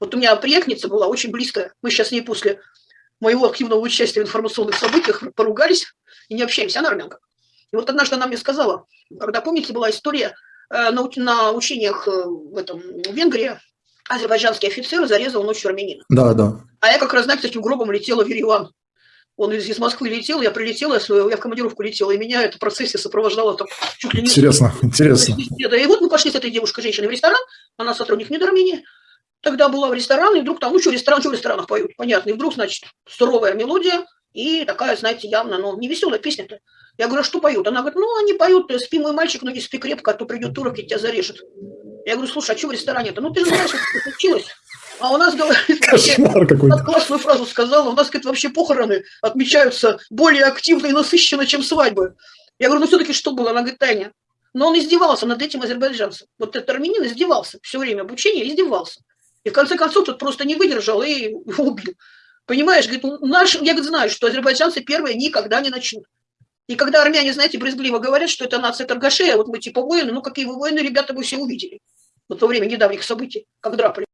Вот у меня приятница была очень близкая. Мы сейчас с ней после моего активного участия в информационных событиях поругались и не общаемся, она армянка. И вот однажды она мне сказала, когда, помните, была история э, на, на учениях э, в, этом, в Венгрии, азербайджанский офицер зарезал ночью армянина. Да, да. А я как раз, знаете, таким гробом летела в Ереван. Он из, из Москвы летел, я прилетела, я в командировку летела, и меня эта процессия сопровождала там чуть ли не... Интересно, интересно. И вот мы пошли с этой девушкой, женщиной, в ресторан, она сотрудник Недоармении, тогда была в ресторане, и вдруг там, ну что, ресторан, что в ресторанах поют, понятно, и вдруг, значит, суровая мелодия, и такая, знаете, явно, ну, не веселая песня-то. Я говорю, а что поют? Она говорит, ну, они поют, спи, мой мальчик, но не спи крепко, а то придет турок и тебя зарежет. Я говорю, слушай, а что в ресторане-то? Ну, ты же знаешь, что случилось. А у нас, говорит, Кошмар какой-то. классную фразу сказала, у нас, говорит, вообще похороны отмечаются более активно и насыщенно, чем свадьбы. Я говорю, ну, все-таки что было? Она говорит, Таня, но он издевался над этим азербайджанцем. Вот этот армянин издевался все время обучения, издевался. И в конце концов тот просто не выдержал и убил. Понимаешь, говорит, наш, я говорит, знаю, что азербайджанцы первые никогда не начнут. И когда армяне, знаете, брезгливо говорят, что это нация торгашей, а вот мы типа воины, ну какие вы воины, ребята, вы все увидели. Вот во время недавних событий, как драпали.